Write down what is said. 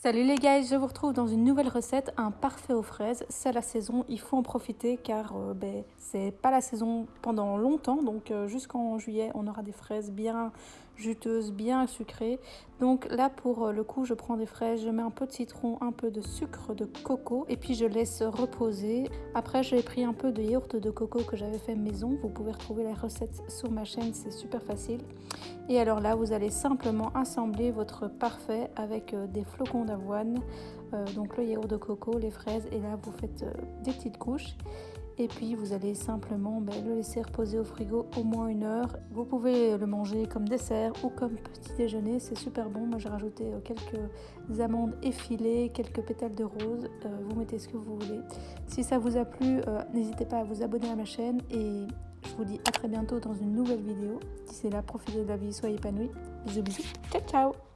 Salut les gars, je vous retrouve dans une nouvelle recette, un parfait aux fraises. C'est la saison, il faut en profiter car euh, ben, c'est pas la saison pendant longtemps. Donc euh, jusqu'en juillet, on aura des fraises bien juteuses, bien sucrées. Donc là pour euh, le coup, je prends des fraises, je mets un peu de citron, un peu de sucre de coco et puis je laisse reposer. Après, j'ai pris un peu de yaourt de coco que j'avais fait maison. Vous pouvez retrouver la recette sur ma chaîne, c'est super facile. Et alors là, vous allez simplement assembler votre parfait avec des flocons d'avoine, euh, donc le yaourt de coco, les fraises et là vous faites euh, des petites couches et puis vous allez simplement ben, le laisser reposer au frigo au moins une heure. Vous pouvez le manger comme dessert ou comme petit déjeuner, c'est super bon. Moi j'ai rajouté euh, quelques amandes effilées, quelques pétales de rose, vous mettez ce que vous voulez. Si ça vous a plu, n'hésitez pas à vous abonner à ma chaîne et vous dis à très bientôt dans une nouvelle vidéo. D'ici là, profitez de la vie, soyez épanouis. Bisous bisous, ciao ciao